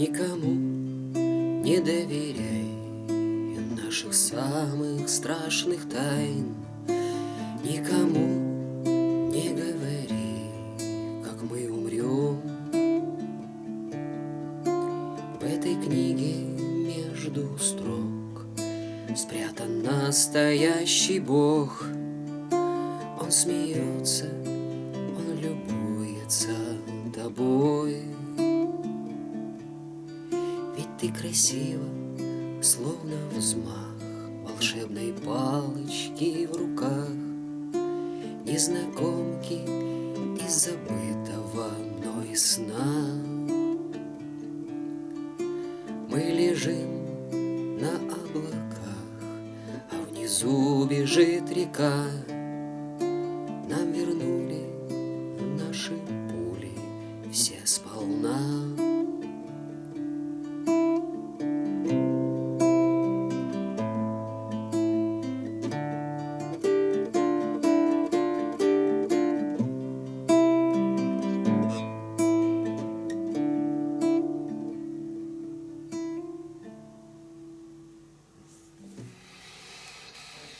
Не доверяй. Наших самых страшных тайн Никому не говори, как мы умрем В этой книге между строк. Спрятан настоящий Бог. Он смеется, он любуется тобой Ты красива, словно взмах Волшебной палочки в руках. Незнакомки из забытого мной сна. Мы лежим на облаках А внизу бежит река. Нам вернули наши пули все спали